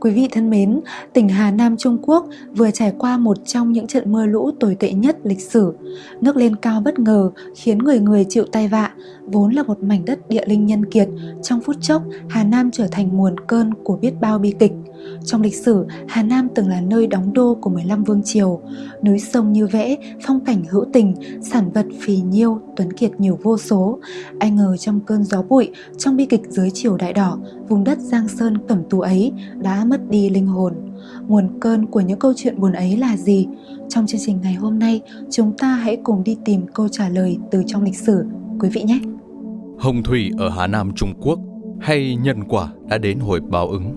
Quý vị thân mến, tỉnh Hà Nam Trung Quốc vừa trải qua một trong những trận mưa lũ tồi tệ nhất lịch sử. Nước lên cao bất ngờ khiến người người chịu tai vạ, vốn là một mảnh đất địa linh nhân kiệt. Trong phút chốc, Hà Nam trở thành nguồn cơn của biết bao bi kịch. Trong lịch sử, Hà Nam từng là nơi đóng đô của 15 vương triều. Núi sông như vẽ, phong cảnh hữu tình, sản vật phì nhiêu, tuấn kiệt nhiều vô số. Ai ngờ trong cơn gió bụi, trong bi kịch dưới triều đại đỏ, vùng đất Giang Sơn cẩm tú ấy đã mất đi linh hồn. Nguồn cơn của những câu chuyện buồn ấy là gì? Trong chương trình ngày hôm nay, chúng ta hãy cùng đi tìm câu trả lời từ trong lịch sử, quý vị nhé. Hồng thủy ở Hà Nam Trung Quốc hay nhân quả đã đến hồi báo ứng?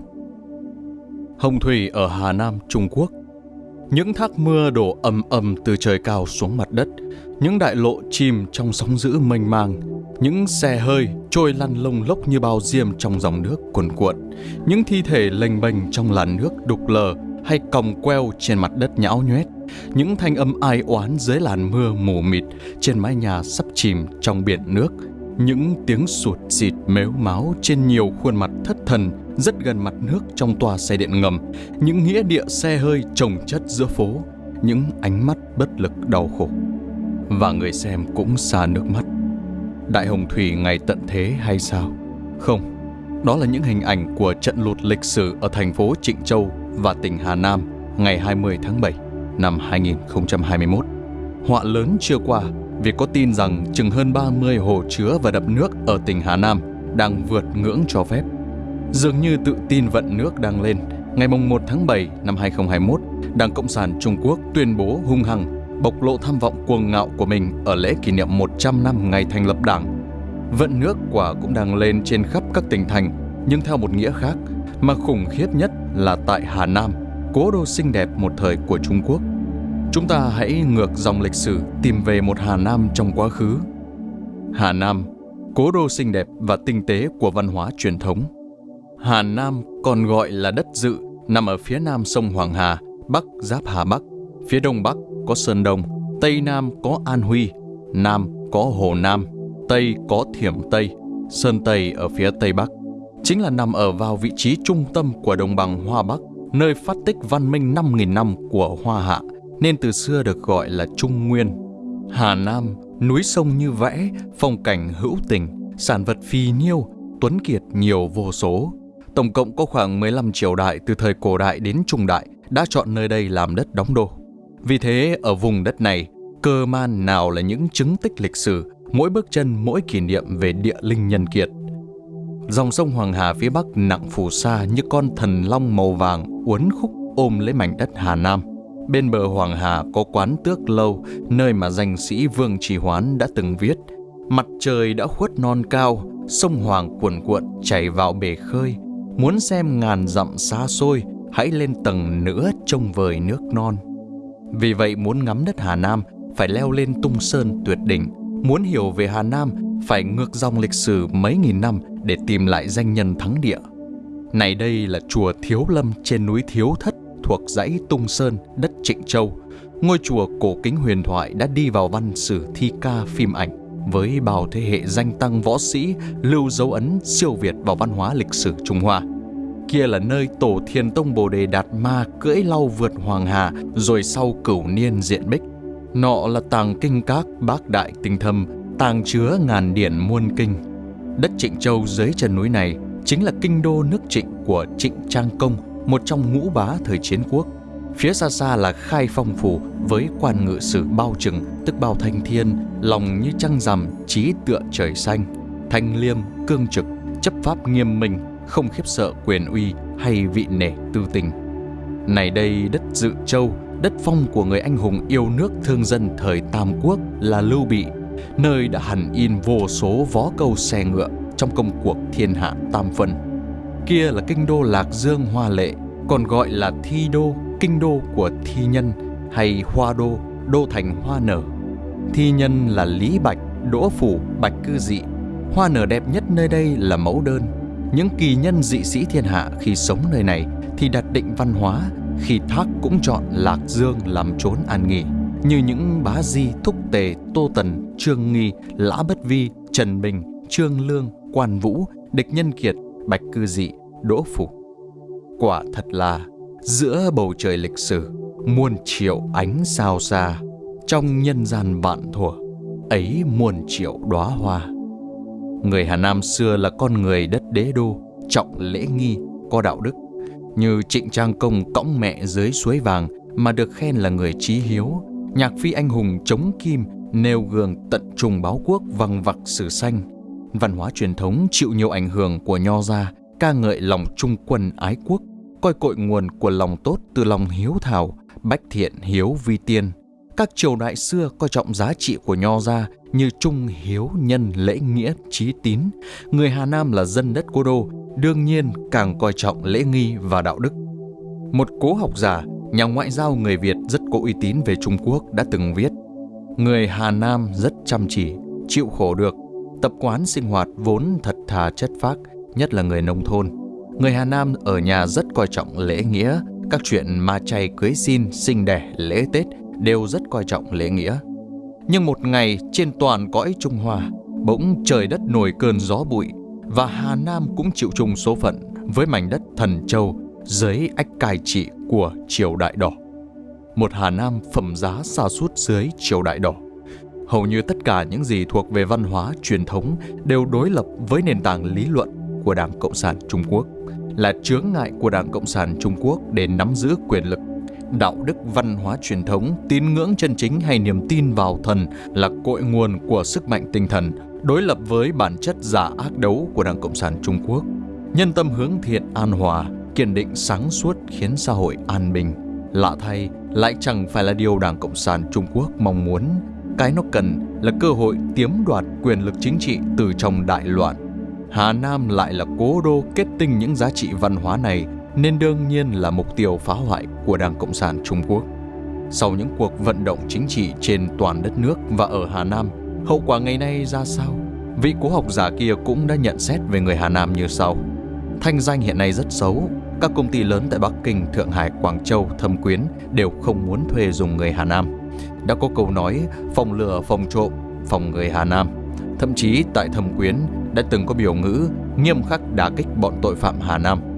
Hồng thủy ở Hà Nam Trung Quốc. Những thác mưa đổ ầm ầm từ trời cao xuống mặt đất, những đại lộ chìm trong sóng dữ mênh mang, những xe hơi trôi lăn lông lốc như bao diêm trong dòng nước cuồn cuộn, những thi thể lênh bềnh trong làn nước đục lờ hay còng queo trên mặt đất nhão nhoét, những thanh âm ai oán dưới làn mưa mù mịt trên mái nhà sắp chìm trong biển nước, những tiếng sụt xịt mếu máu trên nhiều khuôn mặt thất thần rất gần mặt nước trong tòa xe điện ngầm, những nghĩa địa xe hơi trồng chất giữa phố, những ánh mắt bất lực đau khổ. Và người xem cũng xa nước mắt. Đại Hồng Thủy ngày tận thế hay sao? Không, đó là những hình ảnh của trận lụt lịch sử ở thành phố Trịnh Châu và tỉnh Hà Nam ngày 20 tháng 7 năm 2021. Họa lớn chưa qua vì có tin rằng chừng hơn 30 hồ chứa và đập nước ở tỉnh Hà Nam đang vượt ngưỡng cho phép. Dường như tự tin vận nước đang lên, ngày 1 tháng 7 năm 2021, Đảng Cộng sản Trung Quốc tuyên bố hung hăng bộc lộ tham vọng cuồng ngạo của mình ở lễ kỷ niệm 100 năm ngày thành lập Đảng. Vận nước quả cũng đang lên trên khắp các tỉnh thành, nhưng theo một nghĩa khác, mà khủng khiếp nhất là tại Hà Nam, cố đô xinh đẹp một thời của Trung Quốc. Chúng ta hãy ngược dòng lịch sử tìm về một Hà Nam trong quá khứ. Hà Nam, cố đô xinh đẹp và tinh tế của văn hóa truyền thống. Hà Nam còn gọi là đất dự, nằm ở phía nam sông Hoàng Hà, bắc giáp Hà Bắc, phía đông bắc có Sơn Đông, tây nam có An Huy, nam có Hồ Nam, tây có Thiểm Tây, Sơn Tây ở phía tây bắc. Chính là nằm ở vào vị trí trung tâm của đồng bằng Hoa Bắc, nơi phát tích văn minh 5.000 năm của Hoa Hạ, nên từ xưa được gọi là Trung Nguyên. Hà Nam, núi sông như vẽ, phong cảnh hữu tình, sản vật phi nhiêu, tuấn kiệt nhiều vô số. Tổng cộng có khoảng 15 triều đại từ thời cổ đại đến trung đại đã chọn nơi đây làm đất đóng đô. Vì thế, ở vùng đất này, cơ man nào là những chứng tích lịch sử, mỗi bước chân mỗi kỷ niệm về địa linh nhân kiệt. Dòng sông Hoàng Hà phía bắc nặng phù sa như con thần long màu vàng uốn khúc ôm lấy mảnh đất Hà Nam. Bên bờ Hoàng Hà có quán tước lâu, nơi mà danh sĩ Vương Trì Hoán đã từng viết. Mặt trời đã khuất non cao, sông Hoàng cuồn cuộn chảy vào bể khơi. Muốn xem ngàn dặm xa xôi, hãy lên tầng nữa trông vời nước non. Vì vậy muốn ngắm đất Hà Nam phải leo lên tung sơn tuyệt đỉnh. Muốn hiểu về Hà Nam phải ngược dòng lịch sử mấy nghìn năm để tìm lại danh nhân thắng địa. Này đây là chùa Thiếu Lâm trên núi Thiếu Thất thuộc dãy Tung Sơn, đất Trịnh Châu. Ngôi chùa cổ kính huyền thoại đã đi vào văn sử thi ca phim ảnh với bao thế hệ danh tăng võ sĩ lưu dấu ấn siêu việt vào văn hóa lịch sử Trung Hoa. Kia là nơi tổ thiền tông Bồ Đề Đạt Ma cưỡi lau vượt Hoàng Hà rồi sau cửu niên diện bích. Nọ là tàng kinh các bác đại tinh thâm, tàng chứa ngàn điển muôn kinh. Đất Trịnh Châu dưới chân núi này chính là kinh đô nước Trịnh của Trịnh Trang Công, một trong ngũ bá thời chiến quốc. Phía xa xa là khai phong phủ với quan ngự sử bao trừng, tức bao thanh thiên, lòng như trăng rằm, trí tựa trời xanh. Thanh liêm, cương trực, chấp pháp nghiêm minh, không khiếp sợ quyền uy hay vị nể tư tình. Này đây đất dự châu, đất phong của người anh hùng yêu nước thương dân thời Tam Quốc là Lưu Bị, nơi đã hẳn in vô số vó câu xe ngựa trong công cuộc thiên hạ tam phân. Kia là kinh đô Lạc Dương Hoa Lệ, còn gọi là Thi Đô, kinh đô của thi nhân hay Hoa Đô, đô thành hoa nở. Thi nhân là Lý Bạch, Đỗ Phủ, Bạch Cư Dị. Hoa nở đẹp nhất nơi đây là mẫu đơn. Những kỳ nhân dị sĩ thiên hạ khi sống nơi này thì đặt định văn hóa, khi thác cũng chọn Lạc Dương làm chốn an nghỉ như những bá di thúc tề tô tần trương nghi lã bất vi trần bình trương lương quan vũ địch nhân kiệt bạch cư dị, đỗ phủ. Quả thật là, giữa bầu trời lịch sử, muôn triệu ánh sao xa trong nhân gian vạn thuở, ấy muôn triệu đóa hoa. Người hà nam xưa là con người đất đế đô, trọng lễ nghi, có đạo đức. Như trịnh trang công cõng mẹ dưới suối vàng mà được khen là người trí hiếu, nhạc phi anh hùng chống kim, nêu gương tận trùng báo quốc văng vặc sử xanh văn hóa truyền thống chịu nhiều ảnh hưởng của nho gia, ca ngợi lòng trung quân ái quốc, coi cội nguồn của lòng tốt từ lòng hiếu thảo, bách thiện hiếu vi tiên. Các triều đại xưa coi trọng giá trị của nho gia như trung hiếu nhân lễ nghĩa trí tín. Người hà nam là dân đất cố đô, đương nhiên càng coi trọng lễ nghi và đạo đức. Một cố học giả, nhà ngoại giao người việt rất có uy tín về trung quốc đã từng viết, người hà nam rất chăm chỉ, chịu khổ được tập quán sinh hoạt vốn thật thà chất phác nhất là người nông thôn người hà nam ở nhà rất coi trọng lễ nghĩa các chuyện ma chay cưới xin sinh đẻ lễ tết đều rất coi trọng lễ nghĩa. Nhưng một ngày trên toàn cõi Trung Hoa, bỗng trời đất nổi cơn gió bụi và Hà Nam cũng chịu chung số phận với mảnh đất thần châu dưới ách cai trị của triều đại đỏ. Một Hà Nam phẩm giá xa suốt dưới triều đại đỏ. Hầu như tất cả những gì thuộc về văn hóa, truyền thống đều đối lập với nền tảng lý luận của Đảng Cộng sản Trung Quốc, là chướng ngại của Đảng Cộng sản Trung Quốc để nắm giữ quyền lực đạo đức văn hóa truyền thống, tín ngưỡng chân chính hay niềm tin vào thần là cội nguồn của sức mạnh tinh thần, đối lập với bản chất giả ác đấu của Đảng Cộng sản Trung Quốc. Nhân tâm hướng thiện an hòa, kiên định sáng suốt khiến xã hội an bình. Lạ thay, lại chẳng phải là điều Đảng Cộng sản Trung Quốc mong muốn. Cái nó cần là cơ hội tiếm đoạt quyền lực chính trị từ trong đại loạn. Hà Nam lại là cố đô kết tinh những giá trị văn hóa này nên đương nhiên là mục tiêu phá hoại của Đảng Cộng sản Trung Quốc. Sau những cuộc vận động chính trị trên toàn đất nước và ở Hà Nam, hậu quả ngày nay ra sao? Vị cố học giả kia cũng đã nhận xét về người Hà Nam như sau. Thanh danh hiện nay rất xấu, các công ty lớn tại Bắc Kinh, Thượng Hải, Quảng Châu, Thâm Quyến đều không muốn thuê dùng người Hà Nam. Đã có câu nói phòng lừa, phòng trộm, phòng người Hà Nam. Thậm chí tại Thâm Quyến đã từng có biểu ngữ nghiêm khắc đả kích bọn tội phạm Hà Nam –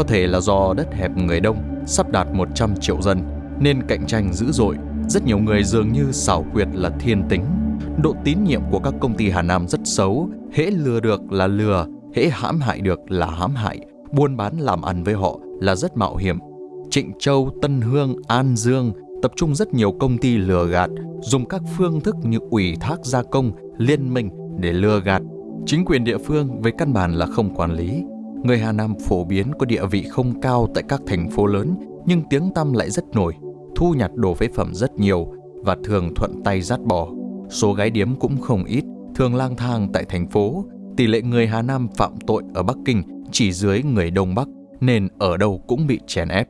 có thể là do đất hẹp người đông, sắp đạt 100 triệu dân, nên cạnh tranh dữ dội. Rất nhiều người dường như xảo quyệt là thiên tính. Độ tín nhiệm của các công ty Hà Nam rất xấu, hễ lừa được là lừa, hễ hãm hại được là hãm hại. Buôn bán làm ăn với họ là rất mạo hiểm. Trịnh Châu, Tân Hương, An Dương tập trung rất nhiều công ty lừa gạt, dùng các phương thức như ủy thác gia công, liên minh để lừa gạt. Chính quyền địa phương với căn bản là không quản lý, Người Hà Nam phổ biến có địa vị không cao tại các thành phố lớn nhưng tiếng tăm lại rất nổi, thu nhặt đồ phế phẩm rất nhiều và thường thuận tay dắt bò. Số gái điếm cũng không ít, thường lang thang tại thành phố. Tỷ lệ người Hà Nam phạm tội ở Bắc Kinh chỉ dưới người Đông Bắc nên ở đâu cũng bị chèn ép.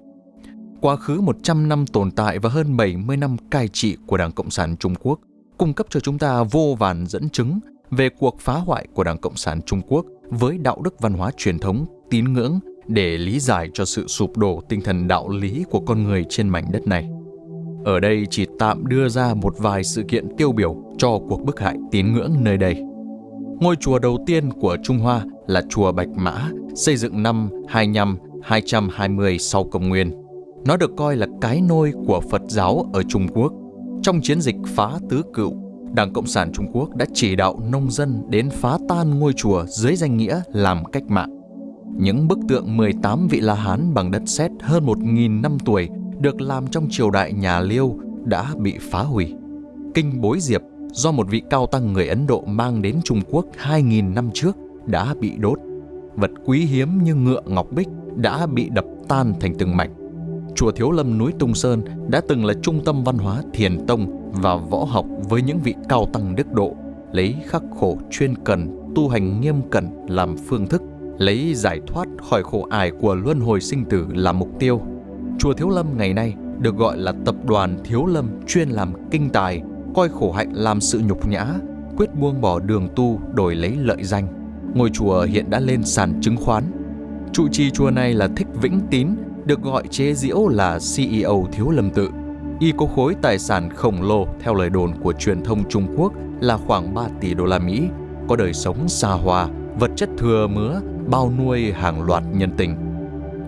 Quá khứ 100 năm tồn tại và hơn 70 năm cai trị của Đảng Cộng sản Trung Quốc cung cấp cho chúng ta vô vàn dẫn chứng về cuộc phá hoại của Đảng Cộng sản Trung Quốc với đạo đức văn hóa truyền thống, tín ngưỡng để lý giải cho sự sụp đổ tinh thần đạo lý của con người trên mảnh đất này. Ở đây chỉ tạm đưa ra một vài sự kiện tiêu biểu cho cuộc bức hại tín ngưỡng nơi đây. Ngôi chùa đầu tiên của Trung Hoa là chùa Bạch Mã, xây dựng năm 25-220 sau công nguyên. Nó được coi là cái nôi của Phật giáo ở Trung Quốc. Trong chiến dịch phá tứ cựu, Đảng Cộng sản Trung Quốc đã chỉ đạo nông dân đến phá tan ngôi chùa dưới danh nghĩa làm cách mạng. Những bức tượng 18 vị La Hán bằng đất sét hơn 1.000 năm tuổi được làm trong triều đại nhà Liêu đã bị phá hủy. Kinh Bối Diệp do một vị cao tăng người Ấn Độ mang đến Trung Quốc 2.000 năm trước đã bị đốt. Vật quý hiếm như ngựa ngọc bích đã bị đập tan thành từng mảnh. Chùa Thiếu Lâm núi Tung Sơn đã từng là trung tâm văn hóa thiền tông và võ học với những vị cao tăng đức độ, lấy khắc khổ chuyên cần, tu hành nghiêm cẩn làm phương thức, lấy giải thoát khỏi khổ ải của luân hồi sinh tử làm mục tiêu. Chùa Thiếu Lâm ngày nay được gọi là tập đoàn Thiếu Lâm chuyên làm kinh tài, coi khổ hạnh làm sự nhục nhã, quyết buông bỏ đường tu đổi lấy lợi danh. Ngôi chùa hiện đã lên sàn chứng khoán. Trụ trì chùa này là Thích Vĩnh Tín, được gọi chế diễu là CEO Thiếu Lâm Tự. Y có khối tài sản khổng lồ theo lời đồn của truyền thông Trung Quốc là khoảng 3 tỷ đô la Mỹ, có đời sống xa hoa, vật chất thừa mứa, bao nuôi hàng loạt nhân tình.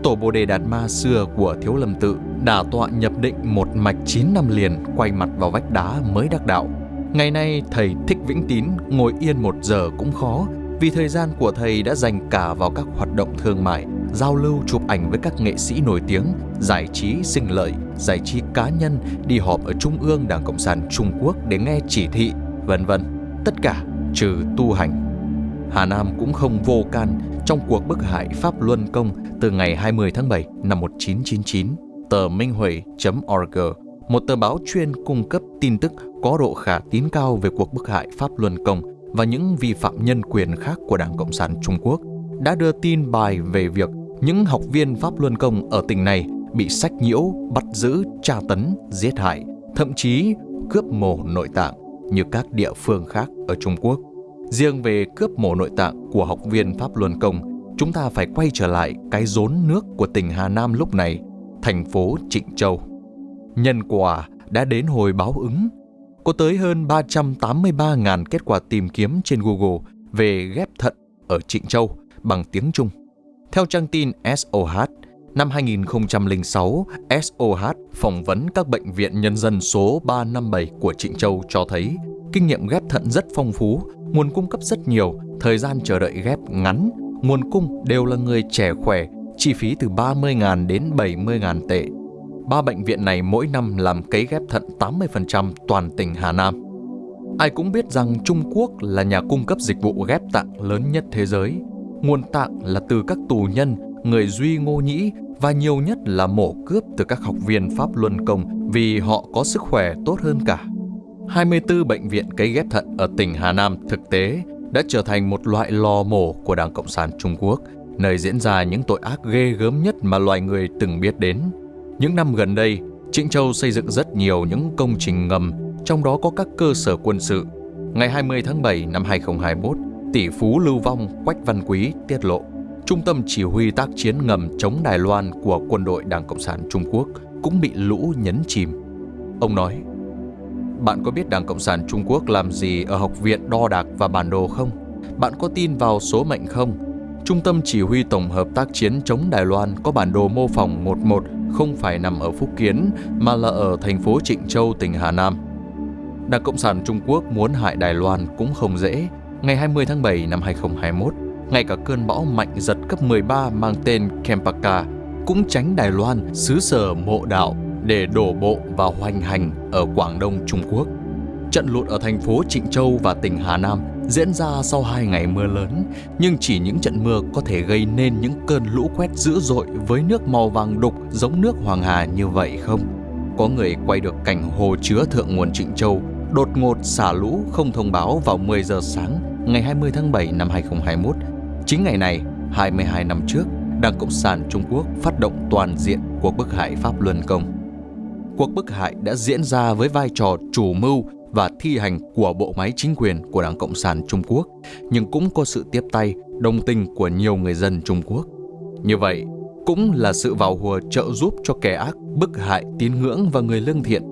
tổ Bồ Đề Đạt Ma xưa của Thiếu Lâm Tự đã tọa nhập định một mạch 9 năm liền quay mặt vào vách đá mới đắc đạo. Ngày nay thầy Thích Vĩnh Tín ngồi yên một giờ cũng khó vì thời gian của thầy đã dành cả vào các hoạt động thương mại, giao lưu chụp ảnh với các nghệ sĩ nổi tiếng, giải trí sinh lợi, giải trí cá nhân, đi họp ở Trung ương Đảng Cộng sản Trung Quốc để nghe chỉ thị, vân vân. Tất cả trừ tu hành. Hà Nam cũng không vô can trong cuộc bức hại Pháp Luân Công từ ngày 20 tháng 7 năm 1999. Tờ Minh Huệ.org, một tờ báo chuyên cung cấp tin tức có độ khả tín cao về cuộc bức hại Pháp Luân Công và những vi phạm nhân quyền khác của Đảng Cộng sản Trung Quốc, đã đưa tin bài về việc những học viên Pháp Luân Công ở tỉnh này bị sách nhiễu, bắt giữ, tra tấn, giết hại, thậm chí cướp mổ nội tạng như các địa phương khác ở Trung Quốc. Riêng về cướp mổ nội tạng của học viên Pháp Luân Công, chúng ta phải quay trở lại cái rốn nước của tỉnh Hà Nam lúc này, thành phố Trịnh Châu. Nhân quả đã đến hồi báo ứng. Có tới hơn 383.000 kết quả tìm kiếm trên Google về ghép thận ở Trịnh Châu bằng tiếng Trung. Theo trang tin SOH, năm 2006, SOH phỏng vấn các bệnh viện nhân dân số 357 của Trịnh Châu cho thấy kinh nghiệm ghép thận rất phong phú, nguồn cung cấp rất nhiều, thời gian chờ đợi ghép ngắn, nguồn cung đều là người trẻ khỏe, chi phí từ 30.000 đến 70.000 tệ. Ba bệnh viện này mỗi năm làm cấy ghép thận 80% toàn tỉnh Hà Nam. Ai cũng biết rằng Trung Quốc là nhà cung cấp dịch vụ ghép tạng lớn nhất thế giới. Nguồn tạng là từ các tù nhân, người Duy Ngô Nhĩ và nhiều nhất là mổ cướp từ các học viên Pháp Luân Công vì họ có sức khỏe tốt hơn cả. 24 bệnh viện cấy ghép thận ở tỉnh Hà Nam thực tế đã trở thành một loại lò mổ của Đảng Cộng sản Trung Quốc, nơi diễn ra những tội ác ghê gớm nhất mà loài người từng biết đến. Những năm gần đây, Trịnh Châu xây dựng rất nhiều những công trình ngầm, trong đó có các cơ sở quân sự. Ngày 20 tháng 7 năm 2021, tỷ phú Lưu Vong Quách Văn Quý tiết lộ, Trung tâm chỉ huy tác chiến ngầm chống Đài Loan của quân đội Đảng Cộng sản Trung Quốc cũng bị lũ nhấn chìm. Ông nói, bạn có biết Đảng Cộng sản Trung Quốc làm gì ở học viện đo đạc và bản đồ không? Bạn có tin vào số mệnh không? Trung tâm Chỉ huy Tổng hợp tác chiến chống Đài Loan có bản đồ mô phỏng 11 không phải nằm ở Phúc Kiến mà là ở thành phố Trịnh Châu, tỉnh Hà Nam. Đảng Cộng sản Trung Quốc muốn hại Đài Loan cũng không dễ. Ngày 20 tháng 7 năm 2021, ngay cả cơn bão mạnh giật cấp 13 mang tên Kempaka cũng tránh Đài Loan, xứ sở mộ đạo để đổ bộ và hoành hành ở Quảng Đông Trung Quốc. Trận lụt ở thành phố Trịnh Châu và tỉnh Hà Nam diễn ra sau hai ngày mưa lớn, nhưng chỉ những trận mưa có thể gây nên những cơn lũ quét dữ dội với nước màu vàng đục giống nước Hoàng Hà như vậy không? Có người quay được cảnh hồ chứa thượng nguồn Trịnh Châu đột ngột xả lũ không thông báo vào 10 giờ sáng ngày 20 tháng 7 năm 2021. Chính ngày này, 22 năm trước, Đảng Cộng sản Trung Quốc phát động toàn diện cuộc bức hại Pháp Luân Công cuộc bức hại đã diễn ra với vai trò chủ mưu và thi hành của bộ máy chính quyền của Đảng Cộng sản Trung Quốc, nhưng cũng có sự tiếp tay, đồng tình của nhiều người dân Trung Quốc. Như vậy, cũng là sự vào hùa trợ giúp cho kẻ ác bức hại tín ngưỡng và người lương thiện.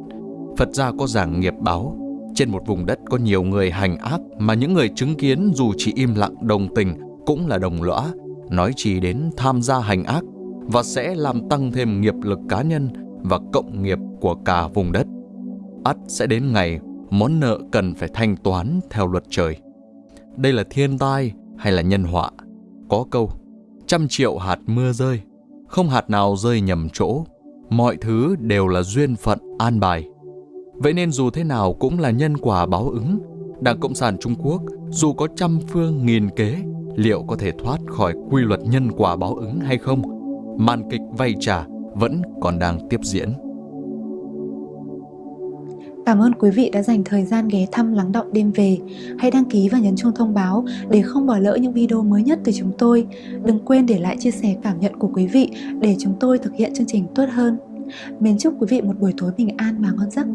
Phật gia có giảng nghiệp báo, trên một vùng đất có nhiều người hành ác mà những người chứng kiến dù chỉ im lặng đồng tình cũng là đồng lõa, nói chỉ đến tham gia hành ác và sẽ làm tăng thêm nghiệp lực cá nhân và cộng nghiệp của cả vùng đất. ắt sẽ đến ngày món nợ cần phải thanh toán theo luật trời. Đây là thiên tai hay là nhân họa? Có câu, trăm triệu hạt mưa rơi, không hạt nào rơi nhầm chỗ, mọi thứ đều là duyên phận an bài. Vậy nên dù thế nào cũng là nhân quả báo ứng, Đảng Cộng sản Trung Quốc dù có trăm phương nghìn kế, liệu có thể thoát khỏi quy luật nhân quả báo ứng hay không? Màn kịch vay trả vẫn còn đang tiếp diễn. Cảm ơn quý vị đã dành thời gian ghé thăm lắng động đêm về. Hãy đăng ký và nhấn chuông thông báo để không bỏ lỡ những video mới nhất từ chúng tôi. Đừng quên để lại chia sẻ cảm nhận của quý vị để chúng tôi thực hiện chương trình tốt hơn. Mến chúc quý vị một buổi tối bình an và ngon giấc.